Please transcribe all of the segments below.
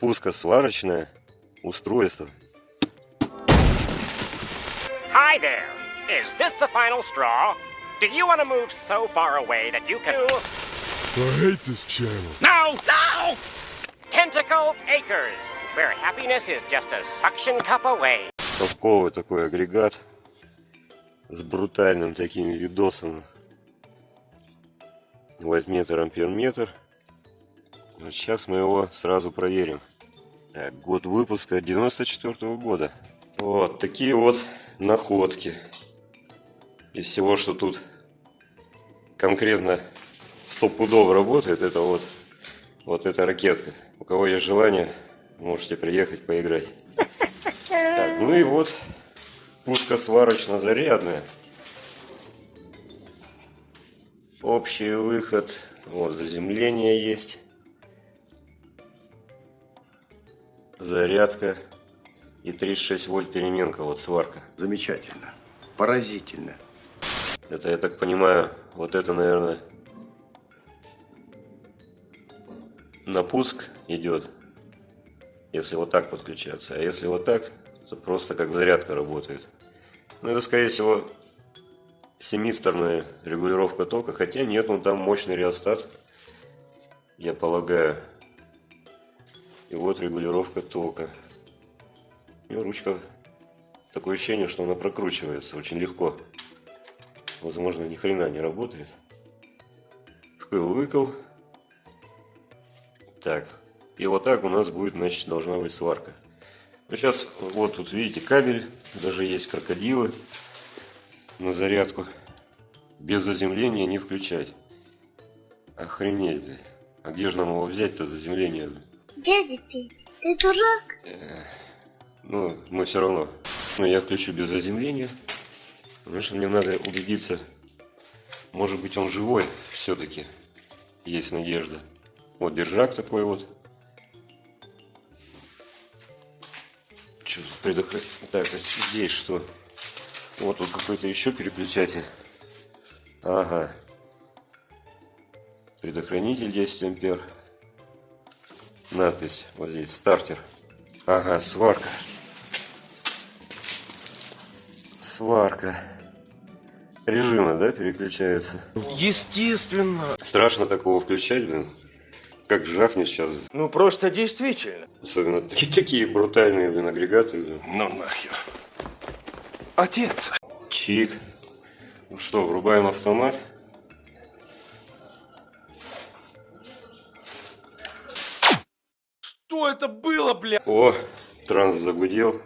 пускосварочное устройство. Hi there. Is this the final straw? Do you want to move so far away that you can... I hate this channel. No! No! Tentacle Acres, where happiness is just a suction cup away. Совковый такой агрегат с брутальным таким видосом. Вольтметр, амперметр. Вот сейчас мы его сразу проверим. Так, год выпуска 94 -го года. Вот такие вот находки. Из всего, что тут конкретно стопудово работает, это вот, вот эта ракетка. У кого есть желание, можете приехать поиграть. Так, ну и вот пускосварочно-зарядная. Общий выход. Вот заземление есть. Зарядка. И 36 вольт переменка. Вот сварка. Замечательно. Поразительно. Это, я так понимаю, вот это, наверное, на пуск идет. Если вот так подключаться. А если вот так, то просто как зарядка работает. Ну, это, скорее всего, семисторная регулировка тока. Хотя нет, ну там мощный реостат, я полагаю. И вот регулировка тока. И ручка, такое ощущение, что она прокручивается очень легко. Возможно, ни хрена не работает. Вкл-выкл. Так. И вот так у нас будет, значит, должна быть сварка. Ну, сейчас, вот тут видите кабель. Даже есть крокодилы на зарядку. Без заземления не включать. Охренеть, блядь. А где же нам его взять-то заземление? Блядь? Дядя Петя, ты дурак? Ну, мы все равно. Ну, я включу без заземления. Потому что мне надо убедиться, может быть он живой все-таки. Есть надежда. Вот держак такой вот. Что предохранить? Так, а здесь что? Вот тут какой-то еще переключатель. Ага. Предохранитель 10 ампер. Надпись вот здесь стартер. Ага, сварка. Сварка. Режимы, да, переключаются? Естественно. Страшно такого включать, блин. Как жахнет сейчас. Ну, просто действительно. Особенно такие, такие брутальные, блин, агрегаты. Блин. Ну нахер. Отец. Чик. Ну что, врубаем автомат. Что это было, бля? О, транс загудел.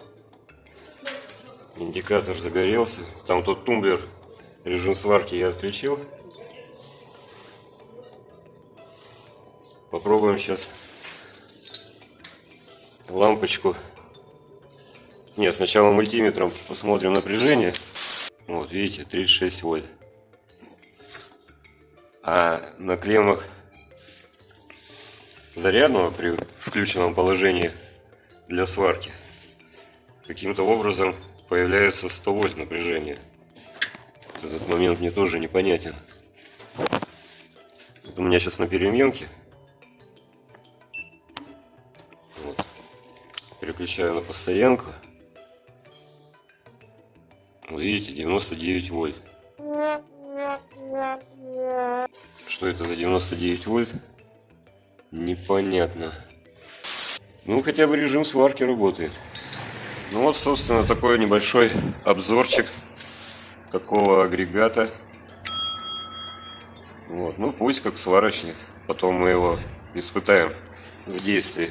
Индикатор загорелся. Там тот тумблер, режим сварки я отключил. Попробуем сейчас лампочку. Нет, сначала мультиметром посмотрим напряжение. Вот, видите, 36 вольт. А на клеммах зарядного при включенном положении для сварки каким-то образом появляется 100 вольт напряжение. Этот момент мне тоже непонятен. Вот у меня сейчас на переменке. Вот. Переключаю на постоянку. Вот видите, 99 вольт. Что это за 99 вольт? Непонятно. Ну, хотя бы режим сварки работает. Ну вот, собственно, такой небольшой обзорчик такого агрегата. Вот, ну пусть как сварочник. Потом мы его испытаем в действии.